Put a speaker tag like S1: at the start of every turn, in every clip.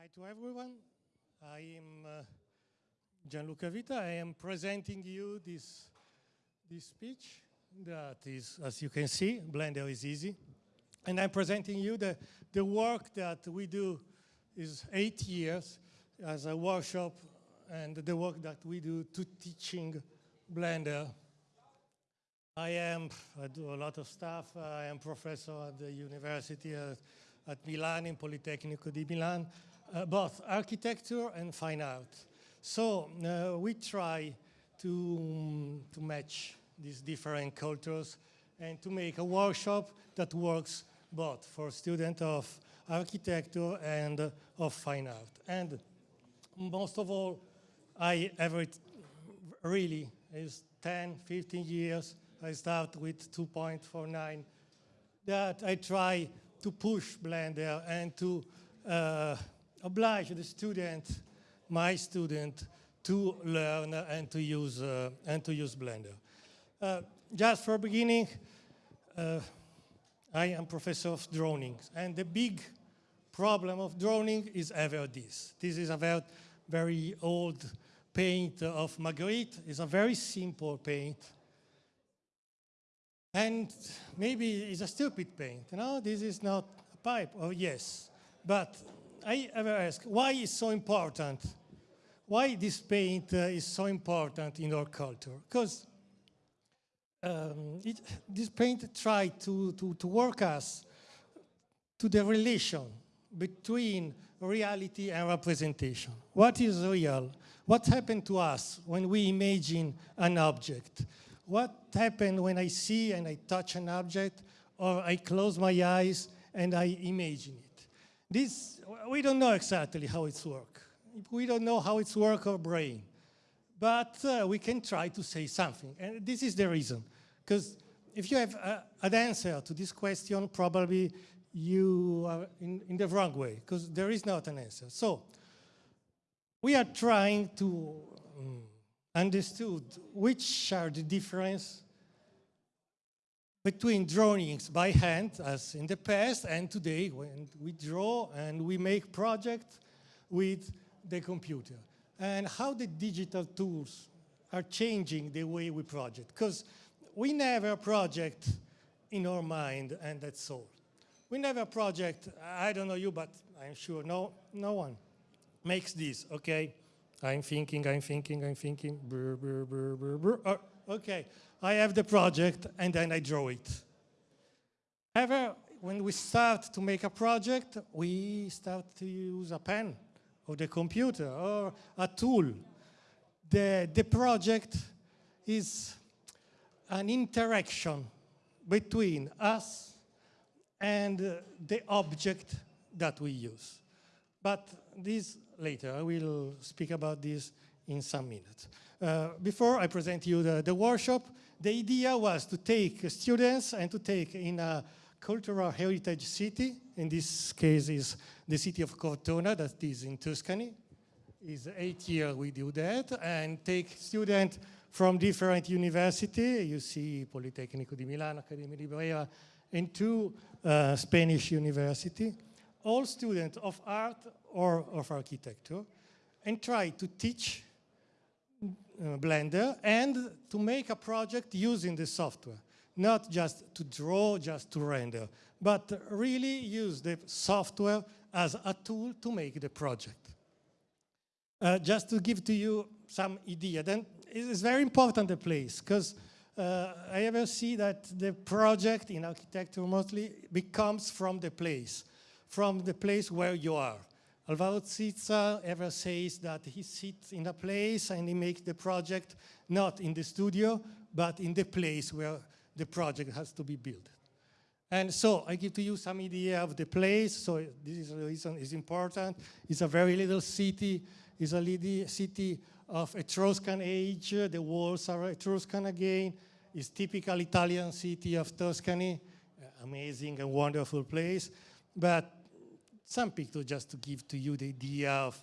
S1: Hi to everyone. I am uh, Gianluca Vita. I am presenting you this, this speech that is, as you can see, Blender is easy. And I'm presenting you the, the work that we do is eight years as a workshop and the work that we do to teaching Blender. I am, I do a lot of stuff. I am professor at the university at, at Milan, in Politecnico di Milan, uh, both architecture and fine art. So uh, we try to, um, to match these different cultures and to make a workshop that works both for students of architecture and uh, of fine art. And most of all, I ever really is 10, 15 years. I start with 2.49 that I try to push Blender and to uh, oblige the student, my student, to learn and to use uh, and to use Blender. Uh, just for beginning, uh, I am professor of droning, and the big problem of droning is ever this. This is a very old paint of Magritte. It's a very simple paint. And maybe it's a stupid paint, you know? This is not a pipe, oh yes. But I ever ask, why is so important? Why this paint uh, is so important in our culture? Because um, it, this paint tried to, to, to work us to the relation between reality and representation. What is real? What happened to us when we imagine an object? What happened when I see and I touch an object or I close my eyes and I imagine it? This, we don't know exactly how it's work. We don't know how it's work our brain. But uh, we can try to say something. And this is the reason. Because if you have a, an answer to this question, probably you are in, in the wrong way, because there is not an answer. So we are trying to um, understood which are the difference between drawings by hand, as in the past, and today, when we draw and we make projects with the computer, and how the digital tools are changing the way we project. Because we never project in our mind, and that's all. We never project, I don't know you, but I'm sure no, no one makes this, okay? I'm thinking, I'm thinking, I'm thinking, brr, brr, brr, brr, brr. Oh, okay, I have the project and then I draw it. Ever, when we start to make a project, we start to use a pen or the computer or a tool. The, the project is an interaction between us and the object that we use. But this later, I will speak about this in some minutes. Uh, before I present you the, the workshop, the idea was to take students and to take in a cultural heritage city, in this case is the city of Cortona, that is in Tuscany. Is eight years we do that, and take students from different universities. You see Politecnico di Milano, Accademia di Brera, and two uh, Spanish universities. All students of art or of architecture, and try to teach uh, Blender and to make a project using the software. Not just to draw, just to render, but really use the software as a tool to make the project. Uh, just to give to you some idea, then it's very important the place, because uh, I ever see that the project in architecture mostly becomes from the place, from the place where you are. Alvaro Siza ever says that he sits in a place and he makes the project not in the studio, but in the place where the project has to be built. And so I give to you some idea of the place. So this is the reason it's important. It's a very little city. It's a little city of Etruscan age. The walls are Etruscan again. It's typical Italian city of Tuscany. Uh, amazing and wonderful place. But some pictures just to give to you the idea of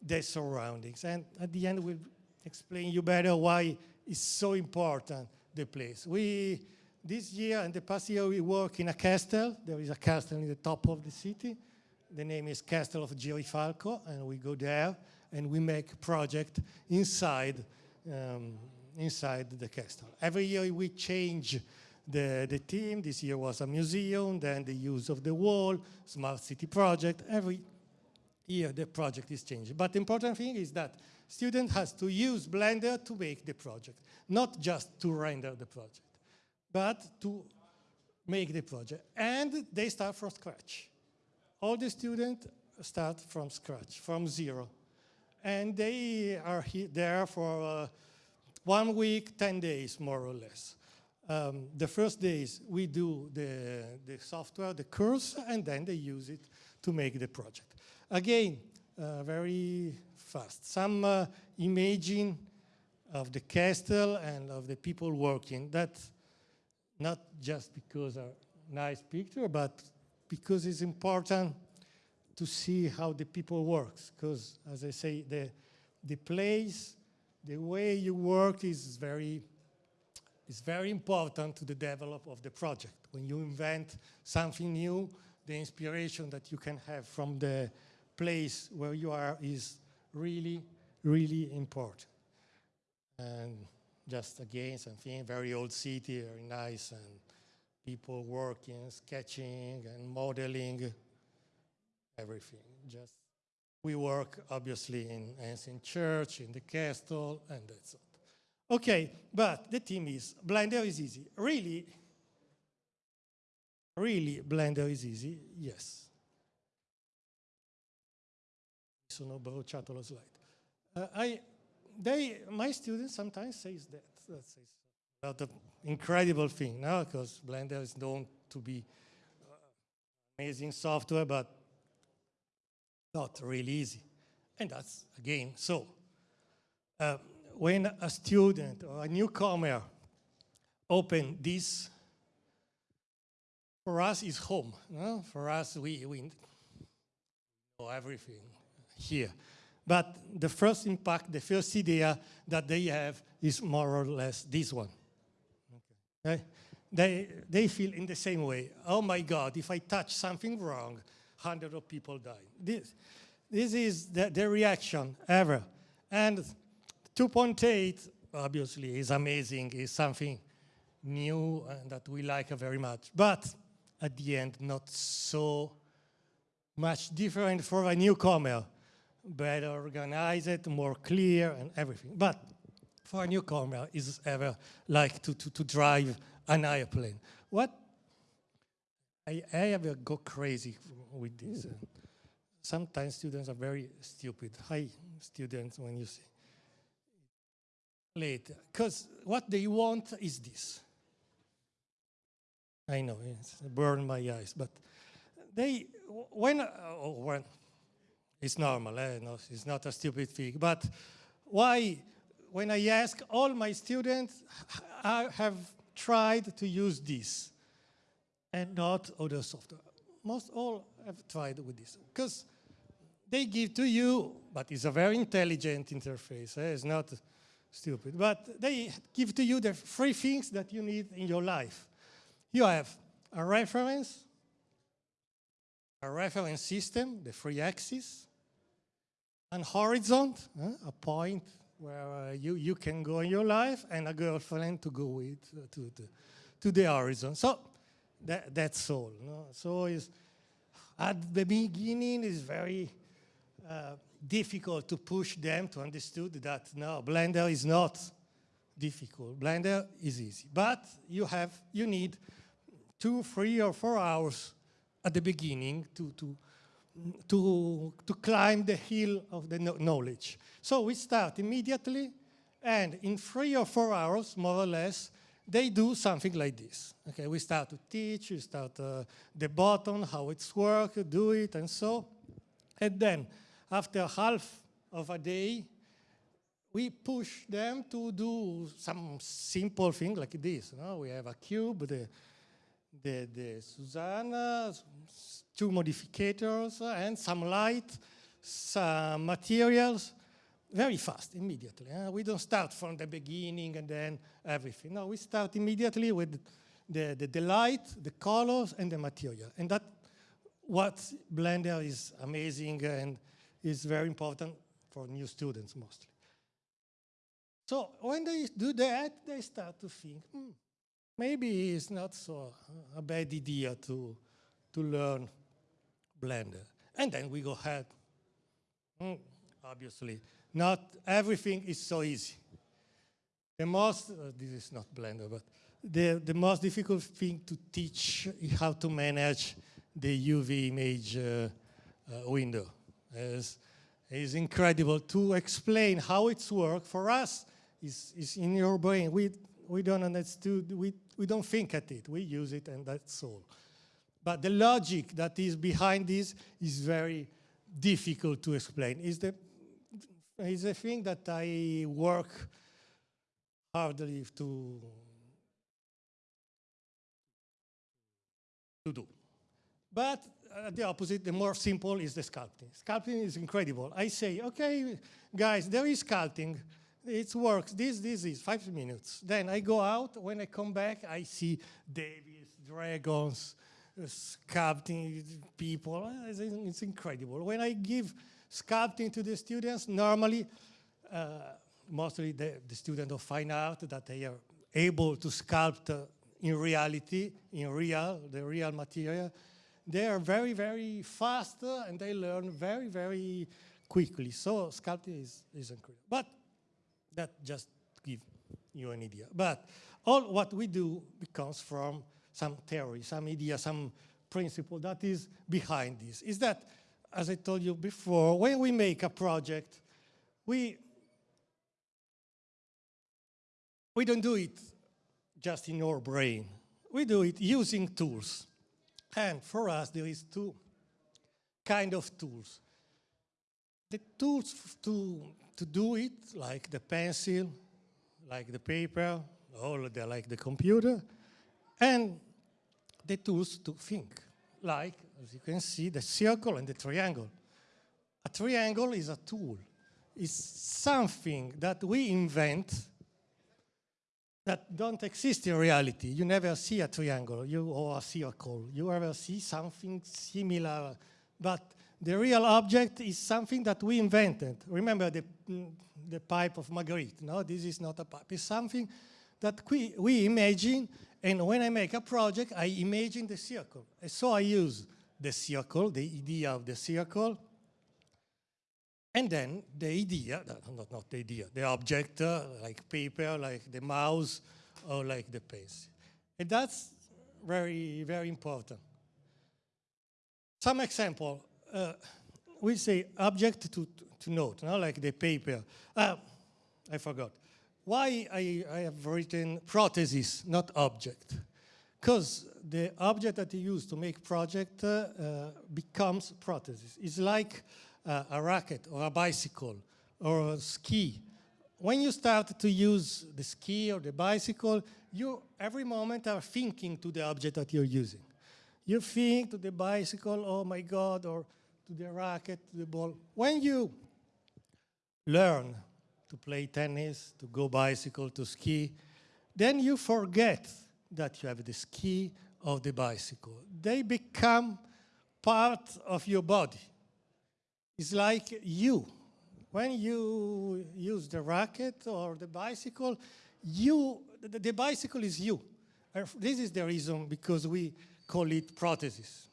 S1: the surroundings. And at the end, we'll explain you better why it's so important, the place. We, this year and the past year, we work in a castle. There is a castle in the top of the city. the name is Castle of Girifalco, and we go there and we make project inside, um, inside the castle. Every year we change the, the theme. This year was a museum, then the use of the wall, smart city project. Every year the project is changing. But the important thing is that student has to use Blender to make the project, not just to render the project, but to make the project. And they start from scratch. All the students start from scratch, from zero. And they are there for uh, one week, 10 days, more or less. Um, the first days we do the, the software, the course, and then they use it to make the project. Again, uh, very fast. Some uh, imaging of the castle and of the people working. That's not just because a nice picture, but because it's important to see how the people works. Because, as I say, the, the place, the way you work is very, is very important to the develop of the project. When you invent something new, the inspiration that you can have from the place where you are is really, really important. And just again, something very old city, very nice, and people working, sketching, and modeling, everything. Just we work obviously in ancient church, in the castle, and that's it. Okay, but the theme is Blender is easy. Really, really Blender is easy, yes. sono bruciato la slide. Uh, I, they, my students sometimes say that. That's an incredible thing now because Blender is known to be uh, amazing software, but not really easy. And that's, again, so. Uh, when a student or a newcomer open this, for us is home. No? For us, we, we know everything here. But the first impact, the first idea that they have is more or less this one. Okay. They, they feel in the same way, oh my God, if I touch something wrong, hundreds of people die. This, this is the, the reaction ever. And 2.8, obviously, is amazing, is something new and that we like very much. But at the end, not so much different for a newcomer better organized, more clear, and everything. But for a newcomer, is ever like to, to, to drive an airplane. What I, I ever go crazy with this. Uh, sometimes students are very stupid. Hi, students, when you see later. Because what they want is this. I know, it's burned my eyes, but they, when, uh, when it's normal, eh? no, it's not a stupid thing. But why, when I ask all my students, I have tried to use this and not other software. Most all have tried with this. Because they give to you, but it's a very intelligent interface. Eh? It's not stupid. But they give to you the three things that you need in your life. You have a reference, a reference system, the three axis, an horizon, uh, a point where uh, you, you can go in your life, and a girlfriend to go with uh, to, to, to the horizon. So that, that's all. No? So is at the beginning it's very uh, difficult to push them to understand that no, Blender is not difficult. Blender is easy. But you have, you need two, three, or four hours at the beginning to, to to, to climb the hill of the knowledge. So we start immediately, and in three or four hours, more or less, they do something like this. Okay, we start to teach, we start uh, the button, how it's work, do it, and so. And then, after half of a day, we push them to do some simple thing like this. Know? We have a cube, the, the, the Susanna, two modificators and some light, some materials, very fast, immediately. Uh, we don't start from the beginning and then everything. No, we start immediately with the, the, the light, the colors, and the material. And that what Blender is amazing and is very important for new students mostly. So when they do that, they start to think, hmm, maybe it's not so a bad idea to, to learn Blender. And then we go ahead. Mm, obviously, not everything is so easy. The most, uh, this is not Blender, but the, the most difficult thing to teach is how to manage the UV image uh, uh, window. It's, it's incredible to explain how it's work for us. Is is in your brain. We we don't understand. We we don't think at it. We use it, and that's all. But the logic that is behind this is very difficult to explain. Is the is a thing that I work hardly to to do. But the opposite, the more simple is the sculpting. Sculpting is incredible. I say, okay, guys, there is sculpting. It works. This, this is five minutes. Then I go out. When I come back, I see Davies, dragons, uh, sculpting people. Uh, it's, it's, incredible. When I give sculpting to the students, normally, uh, mostly the, the students of fine art that they are able to sculpt uh, in reality, in real, the real material, they are very, very fast and they learn very, very quickly. So sculpting is, is incredible. But that just give you an idea. But all what we do comes from some theory, some idea, some principle that is behind this. Is that, as I told you before, when we make a project, we we don't do it just in our brain. We do it using tools. And for us, there is two kind of tools. The tools to, to do it, like the pencil, like the paper, or the, like the computer, and the tools to think, like, as you can see, the circle and the triangle. A triangle is a tool. It's something that we invent that don't exist in reality. You never see a triangle you, or a circle. You ever see something similar. But the real object is something that we invented. Remember the, the pipe of Magritte, no? This is not a pipe. It's something that we, we imagine, and when I make a project, I imagine the circle. So I use the circle, the idea of the circle, and then the idea, not, not the idea, the object, uh, like paper, like the mouse, or like the pencil. And that's very, very important. Some example, uh, we say object to, to note, no? like the paper. Uh, I forgot. Why I, I have written prosthesis, not object? Because the object that you use to make project uh, becomes prosthesis. It's like uh, a racket or a bicycle or a ski. When you start to use the ski or the bicycle, you every moment are thinking to the object that you're using. You think to the bicycle, oh my God, or to the racket, to the ball. When you learn to play tennis, to go bicycle, to ski, then you forget that you have the ski or the bicycle. They become part of your body. It's like you. When you use the racket or the bicycle, you, the, the bicycle is you. This is the reason because we call it prosthesis.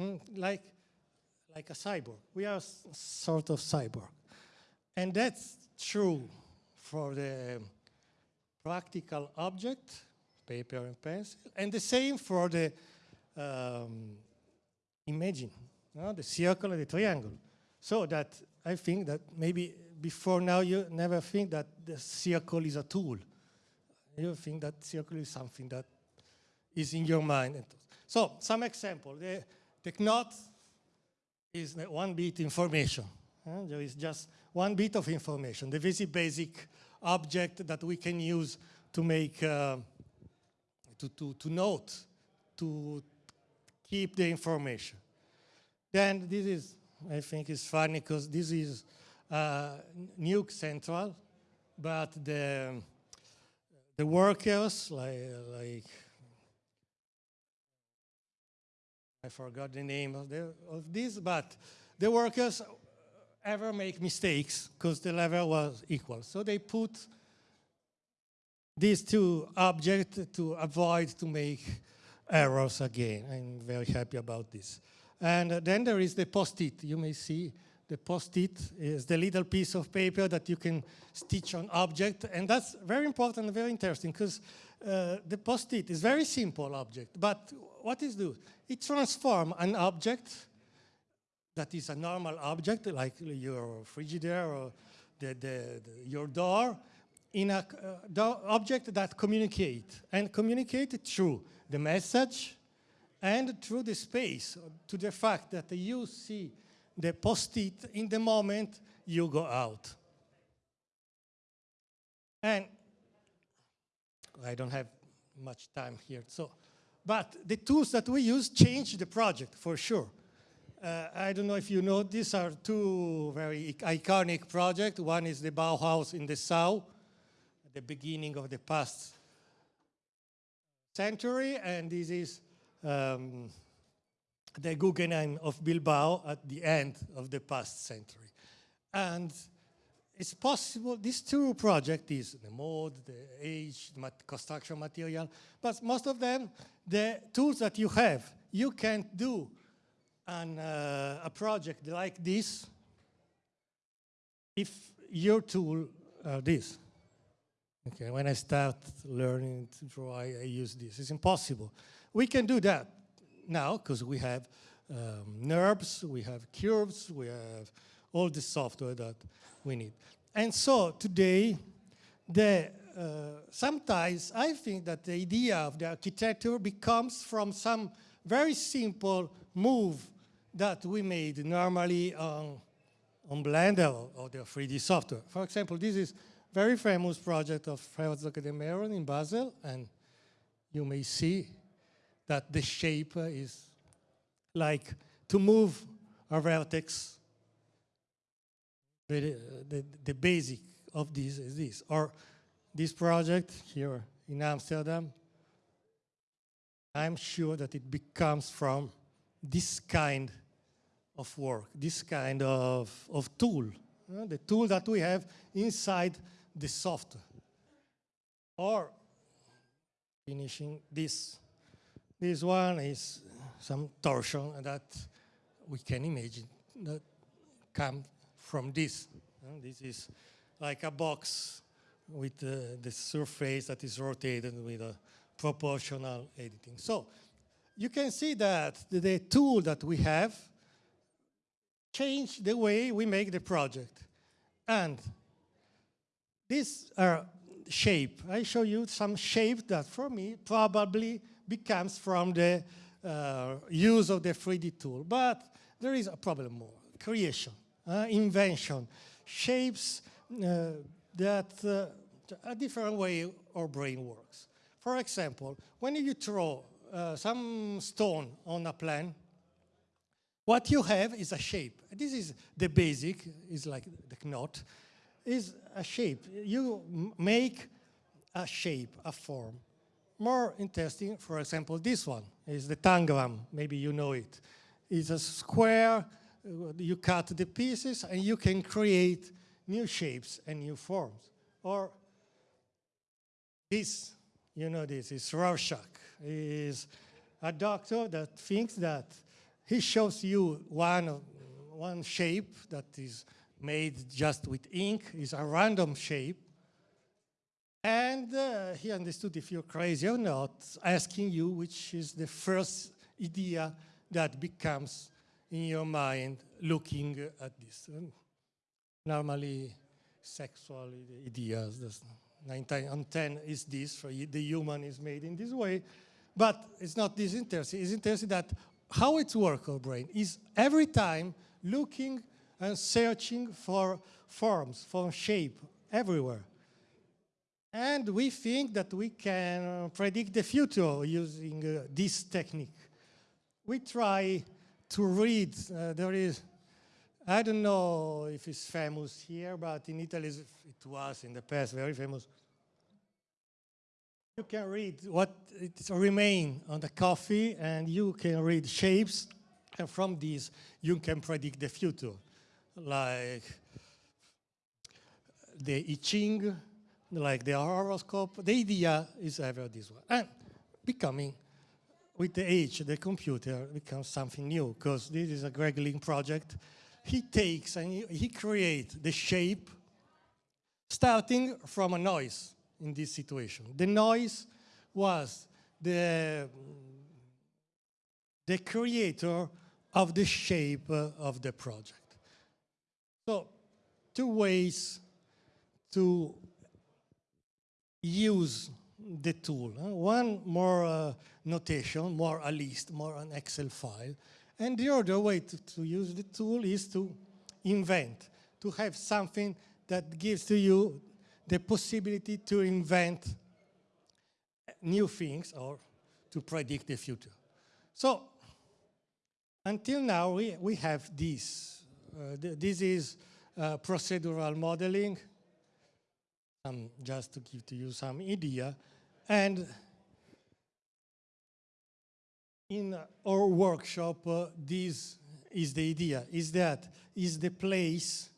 S1: Mm, like, like a cyborg. We are sort of cyborg. And that's true for the practical object, paper and pencil, and the same for the um, imaging the circle and the triangle. So that I think that maybe before now you never think that the circle is a tool. You think that circle is something that is in your mind. So some example, the, the knot is one bit information. Uh, there is just one bit of information, the very basic object that we can use to make, uh, to, to, to note, to keep the information. Then this is, I think is funny because this is uh, Nuke Central, but the, the workers, like, like I forgot the name of, the, of this, but the workers ever make mistakes because the level was equal. So they put these two objects to avoid to make errors again. I'm very happy about this. And then there is the post-it. You may see the post-it is the little piece of paper that you can stitch on object. And that's very important and very interesting because uh, the post-it is very simple object. But what is do? It transforms an object that is a normal object like your frigidaire or the, the, the, your door in a uh, object that communicate and communicate through the message and through the space to the fact that you see the post-it in the moment you go out. And I don't have much time here, so, but the tools that we use change the project for sure. Uh, I don't know if you know, these are two very iconic projects. One is the Bauhaus in the south, at the beginning of the past century, and this is um, the Guggenheim of Bilbao at the end of the past century. And it's possible, these two projects is the mode, the age, the construction material, but most of them, the tools that you have, you can't do an, uh, a project like this if your tool are this. Okay, when I start learning to draw, I, I use this. It's impossible. We can do that now because we have um, NURBS, we have curves, we have all the software that we need. And so today, the, uh, sometimes I think that the idea of the architecture becomes from some very simple move that we made normally on, on Blender or, the 3D software. For example, this is very famous project of Herzog de Meuron in Basel, and you may see that the shape is like to move a vertex. The, the, the basic of this is this. Or this project here in Amsterdam, I'm sure that it becomes from this kind of work, this kind of, of tool, uh, the tool that we have inside the software. Or finishing this this one is some torsion that we can imagine that come from this. Uh, this is like a box with uh, the surface that is rotated with a proportional editing. So you can see that the, tool that we have change the way we make the project. And these are shape. I show you some shape that for me probably becomes from the uh, use of the 3D tool. But there is a problem more, creation, uh, invention, shapes uh, that uh, a different way our brain works. For example, when you throw uh, some stone on a plan, what you have is a shape. This is the basic, is like the knot, is a shape. You make a shape, a form more interesting, for example, this one is the tangram, maybe you know it. It's a square, uh, you cut the pieces and you can create new shapes and new forms. Or this, you know this, is Rorschach, is a doctor that thinks that he shows you one, one shape that is made just with ink, is a random shape, and uh, he understood if you're crazy or not, asking you which is the first idea that becomes in your mind looking at this. Normally, sexual ideas, that's 9 on 10 is this, the human is made in this way. But it's not this interesting. It's interesting that how it works, our brain, is every time looking and searching for forms, for shape, everywhere. And we think that we can predict the future using uh, this technique. We try to read, uh, there is, I don't know if it's famous here, but in Italy it was in the past very famous. you can read what it remain on the coffee and you can read shapes and from these you can predict the future like the I Ching, like the horoscope. The idea is ever this one. And becoming, with the age, the computer becomes something new because this is a Greg Lynn project. He takes and he, he creates the shape starting from a noise in this situation. The noise was the, the creator of the shape of the project. So, two ways to use the tool. One more uh, notation, more a list, more an Excel file. And the other way to, to use the tool is to invent, to have something that gives to you the possibility to invent new things or to predict the future. So until now, we, we have this. Uh, th this is uh, procedural modeling, um, just to give to you some idea. And in our workshop, uh, this is the idea, is that is the place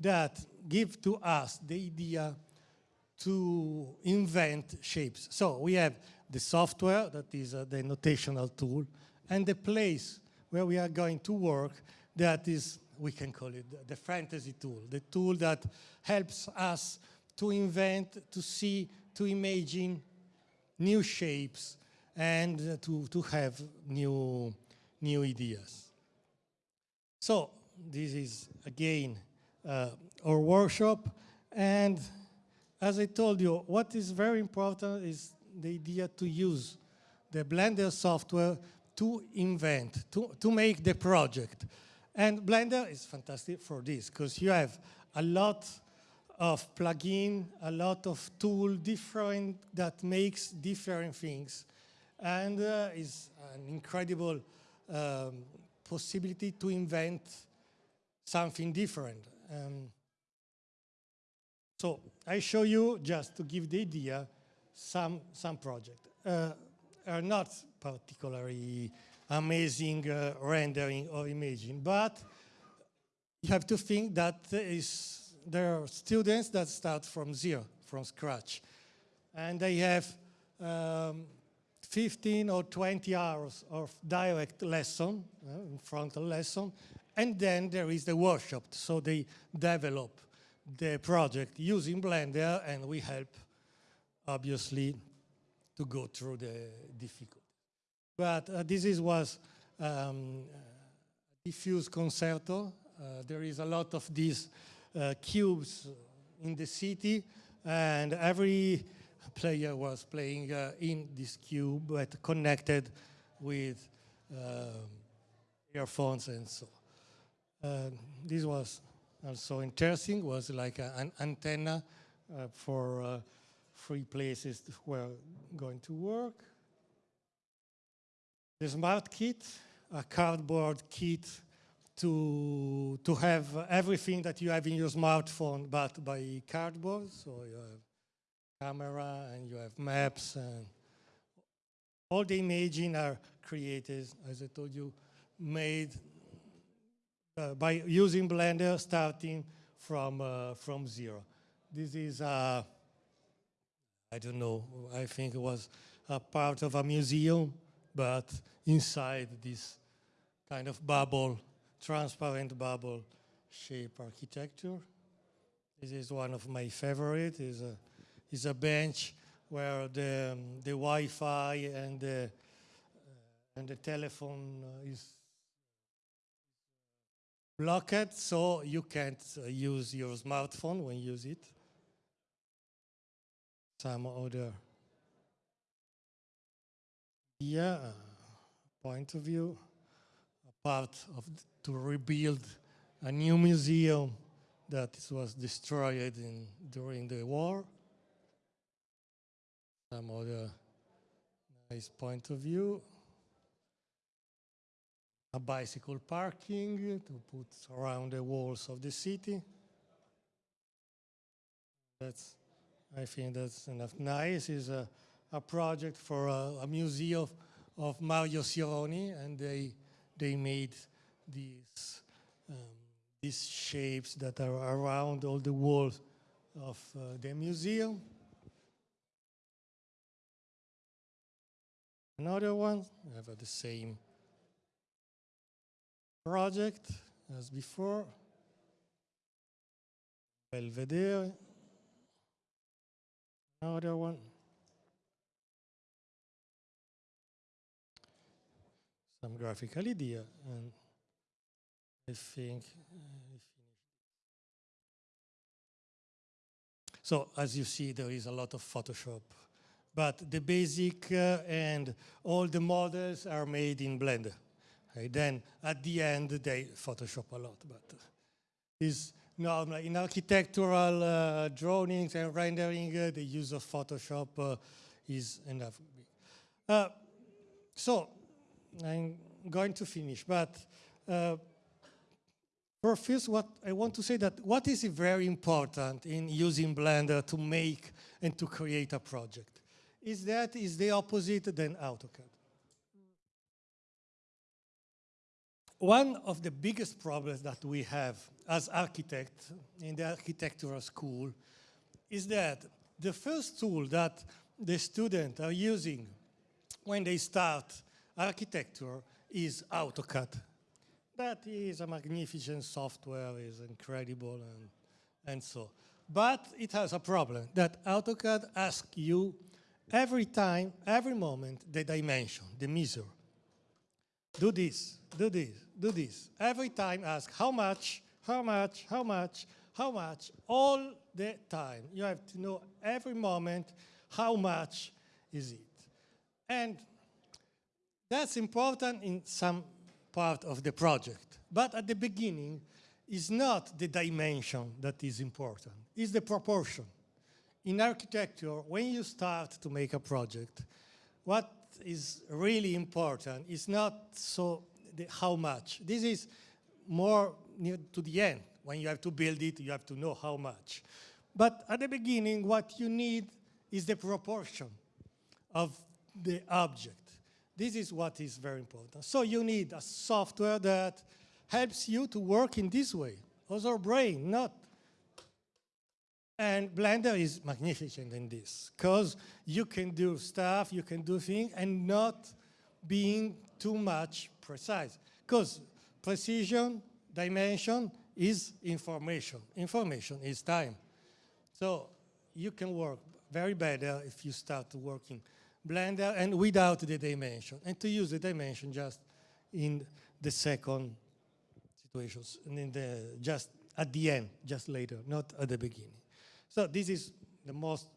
S1: that give to us the idea to invent shapes. So we have the software, that is uh, the notational tool, and the place where we are going to work, that is, we can call it the fantasy tool, the tool that helps us to invent, to see, to imagine new shapes and uh, to, to have new, new ideas. So this is, again, uh, our workshop. And as I told you, what is very important is the idea to use the Blender software to invent, to, to make the project. And Blender is fantastic for this, because you have a lot of plugin, a lot of tool different that makes different things. And uh, is an incredible um, possibility to invent something different. Um, so I show you, just to give the idea, some, some projects. Uh, are not particularly amazing uh, rendering or imaging, but you have to think that is, there are students that start from zero, from scratch. And they have um, 15 or 20 hours of direct lesson, uh, frontal lesson, and then there is the workshop. So they develop the project using Blender and we help, obviously, to go through the difficulty. But uh, this is, was um, diffuse concerto. Uh, there is a lot of these cubes in the city and every player was playing uh, in this cube but connected with um, earphones and so. Uh, this was also interesting, was like a, an antenna uh, for uh, three places where going to work. The smart kit, a cardboard kit to, to have everything that you have in your smartphone but by cardboard. So you have camera and you have maps and all the imaging are created, as I told you, made uh, by using Blender starting from, uh, from zero. This is, uh, I don't know, I think it was a part of a museum, but inside this kind of bubble, transparent bubble shape architecture. This is one of my favorite, is a, is a bench where the, um, the Wi-Fi and the, uh, and the telephone uh, is blocked so you can't uh, use your smartphone when you use it. Some other yeah, point of view, part of to rebuild a new museum that was destroyed in, during the war. Some other nice point of view a bicycle parking to put around the walls of the city. That's, I think that's enough. Nice is a, a project for a, a museum of Mario Sironi, and they they made these um, these shapes that are around all the walls of uh, the museum. Another one, I have the same project as before. Belvedere. Another one. Some graphical idea, and I think uh, So as you see, there is a lot of Photoshop. But the basic uh, and all the models are made in Blender. Okay, then at the end, they Photoshop a lot. But is normal. In architectural uh, drawings and rendering, uh, the use of Photoshop uh, is enough. Uh, so I'm going to finish, but First, what I want to say that what is very important in using Blender to make and to create a project is that is the opposite than AutoCAD. One of the biggest problems that we have as architects in the architectural school is that the first tool that the students are using when they start architecture is AutoCAD that is a magnificent software, is incredible, and, and so. But it has a problem that AutoCAD asks you every time, every moment, the dimension, the measure. Do this, do this, do this. Every time ask how much, how much, how much, how much, all the time. You have to know every moment how much is it. And that's important in some part of the project. But at the beginning, it's not the dimension that is important, it's the proportion. In architecture, when you start to make a project, what is really important is not so the how much. This is more near to the end. When you have to build it, you have to know how much. But at the beginning, what you need is the proportion of the object. This is what is very important. So you need a software that helps you to work in this way. Also brain, not. And Blender is magnificent in this, because you can do stuff, you can do things, and not being too much precise. Because precision, dimension is information. Information is time. So you can work very better if you start working Blender and without the dimension, and to use the dimension just in the second situations, and in the just at the end, just later, not at the beginning. So this is the most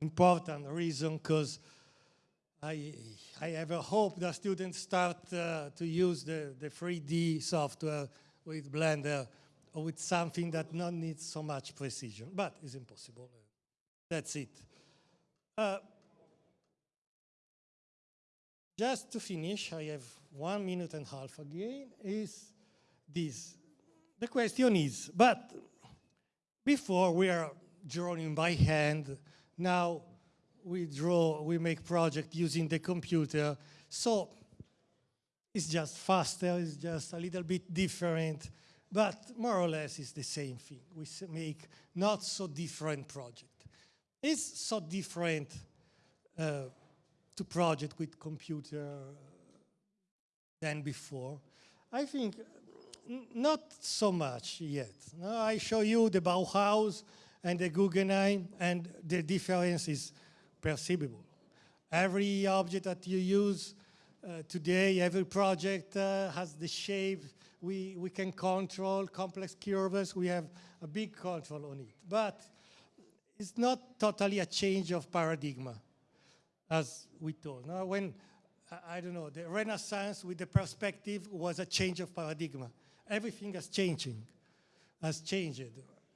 S1: important reason because I, I have a hope that students start uh, to use the, the 3D software with Blender or with something that not needs so much precision, but it's impossible. That's it. Uh, just to finish, I have one minute and a half again, is this. The question is, but before we are drawing by hand, now we draw, we make project using the computer, so it's just faster, it's just a little bit different, but more or less it's the same thing. We make not so different project. It's so different uh, to project with computer than before. I think not so much yet. No, I show you the Bauhaus and the Guggenheim, and the difference is perceivable. Every object that you use uh, today, every project uh, has the shape. We, we can control complex curves. We have a big control on it. But it's not totally a change of paradigm as we told. Now, when, I don't know, the Renaissance with the perspective was a change of paradigm. Everything has changing, has changed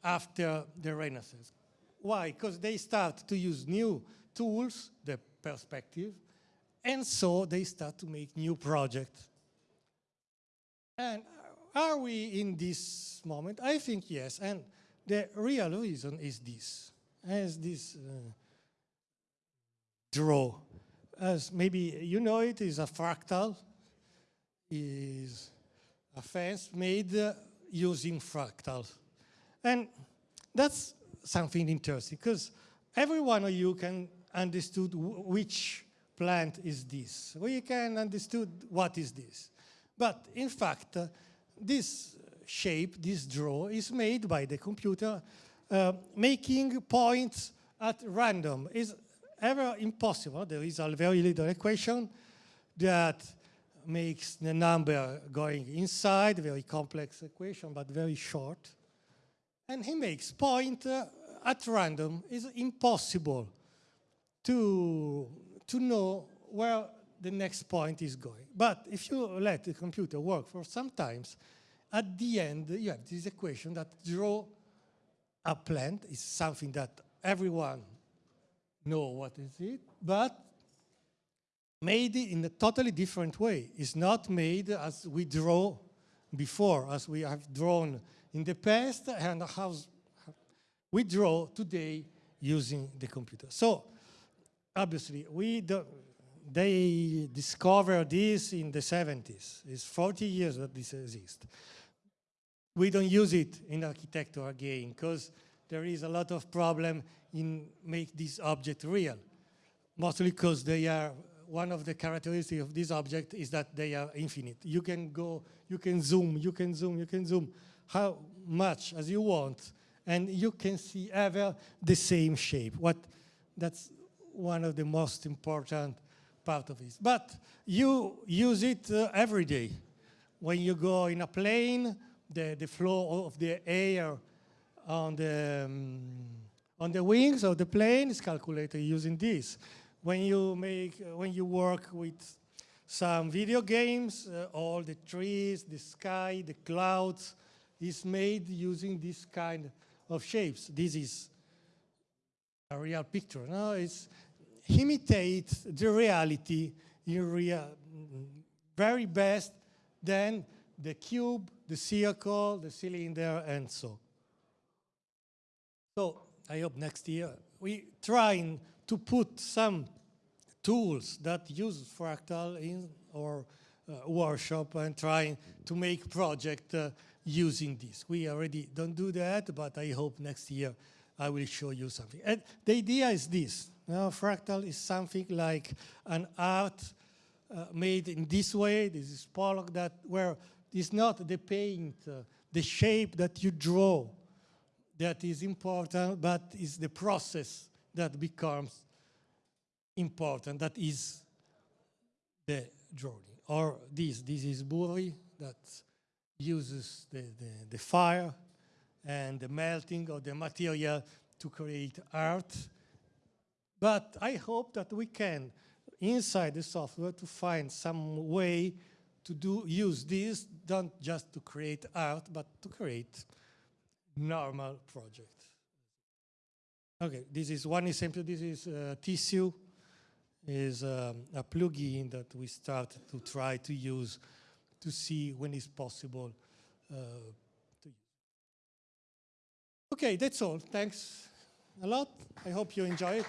S1: after the Renaissance. Why? Because they start to use new tools, the perspective, and so they start to make new projects. And are we in this moment? I think yes, and the real reason is this, as this uh, draw. As maybe you know it is a fractal, is a fence made uh, using fractals. And that's something interesting because every one of you can understood which plant is this. We can understood what is this. But in fact, uh, this shape, this draw, is made by the computer uh, making points at random. Is ever impossible. There is a very little equation that makes the number going inside, very complex equation, but very short. And he makes point uh, at random. It's impossible to, to know where the next point is going. But if you let the computer work for some times, at the end you have this equation that draw a plant is something that everyone know what is it, but made in a totally different way. It's not made as we draw before, as we have drawn in the past, and how we draw today using the computer. So obviously, we they discovered this in the 70s. It's 40 years that this exists. We don't use it in architecture again because there is a lot of problem in make this object real. Mostly because they are, one of the characteristics of this object is that they are infinite. You can go, you can zoom, you can zoom, you can zoom how much as you want, and you can see ever the same shape. What, that's one of the most important part of it. But you use it uh, every day. When you go in a plane, the, the flow of the air on the, um, on the wings of the plane is calculated using this. When you make, uh, when you work with some video games, uh, all the trees, the sky, the clouds is made using this kind of shapes. This is a real picture. No, it's imitate the reality in real, very best than the cube, the circle, the cylinder, and so. So I hope next year we trying to put some tools that use fractal in our uh, workshop and trying to make project uh, using this. We already don't do that, but I hope next year I will show you something. And the idea is this. Now, fractal is something like an art uh, made in this way. This is Pollock that where it's not the paint, uh, the shape that you draw that is important, but it's the process that becomes important, that is the drawing. Or this, this is Burri that uses the, the, the fire and the melting of the material to create art. But I hope that we can, inside the software, to find some way to do use this, not just to create art, but to create normal project. Okay, this is one example. This is uh, Tissue, is um, a plugin that we start to try to use to see when it's possible uh, to use. Okay, that's all. Thanks a lot. I hope you enjoy it.